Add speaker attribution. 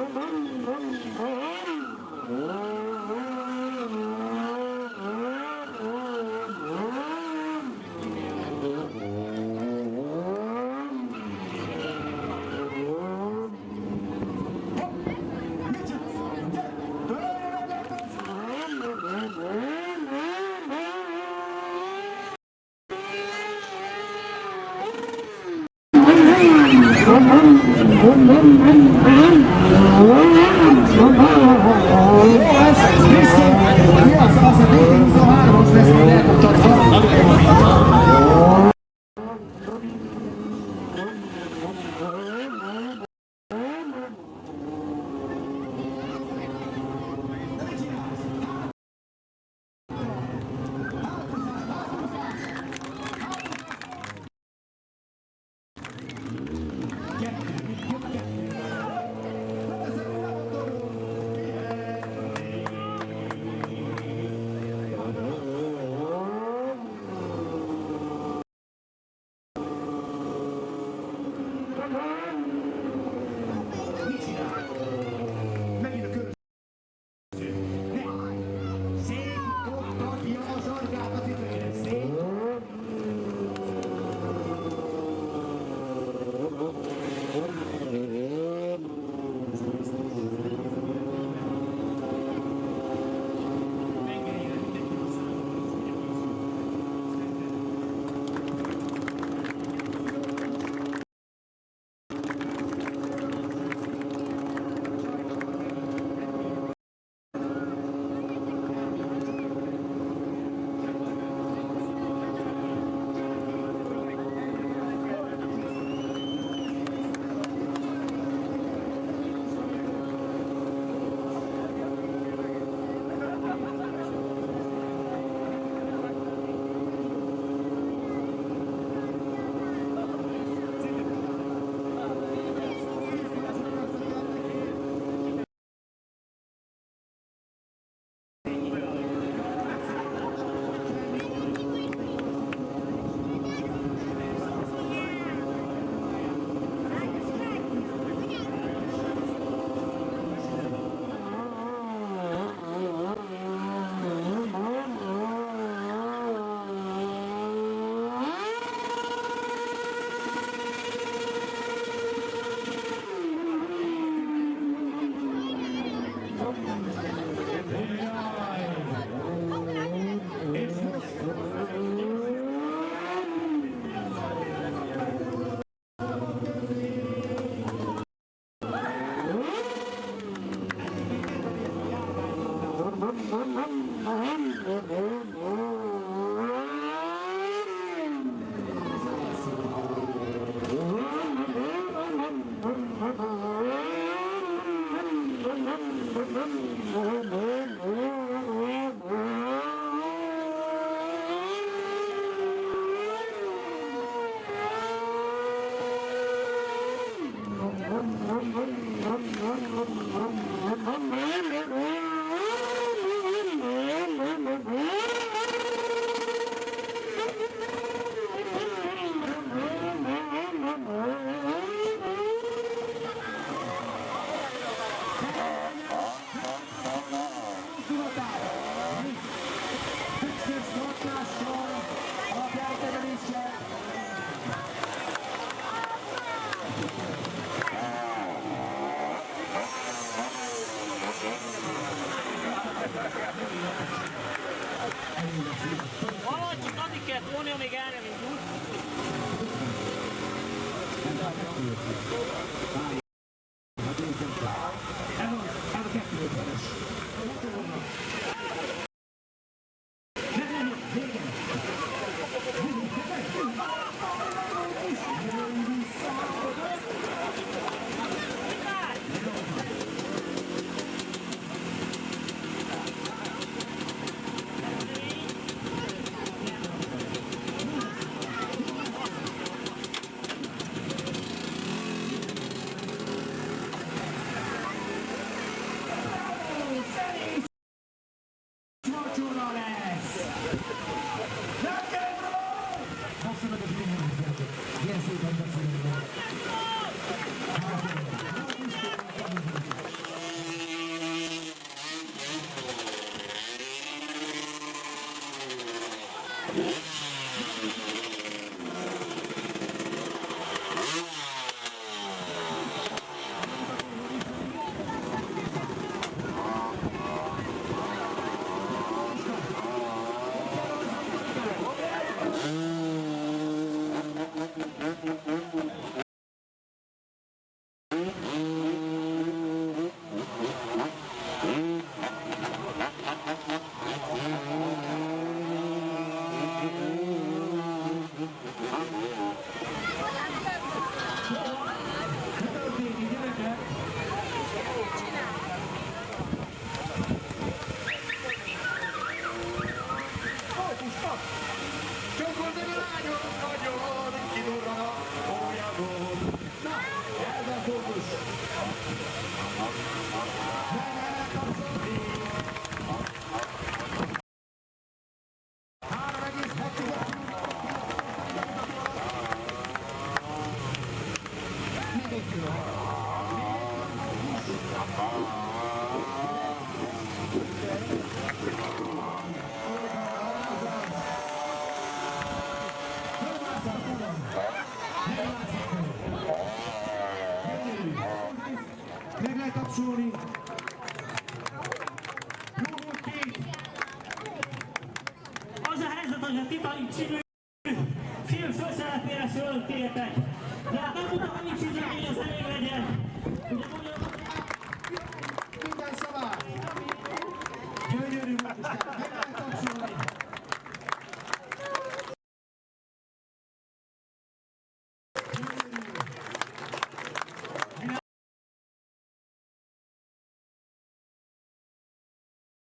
Speaker 1: Hum, hum, hum, hum. Valahogy
Speaker 2: Ohne Omegane mit Blut.
Speaker 1: Thank you. Cacciuri,
Speaker 2: Az a helyzet, hogy a Titanic című film főszerepére föl kértek. De hát nem tudom, hogy nincs üzemény, az elég legyen. Ugye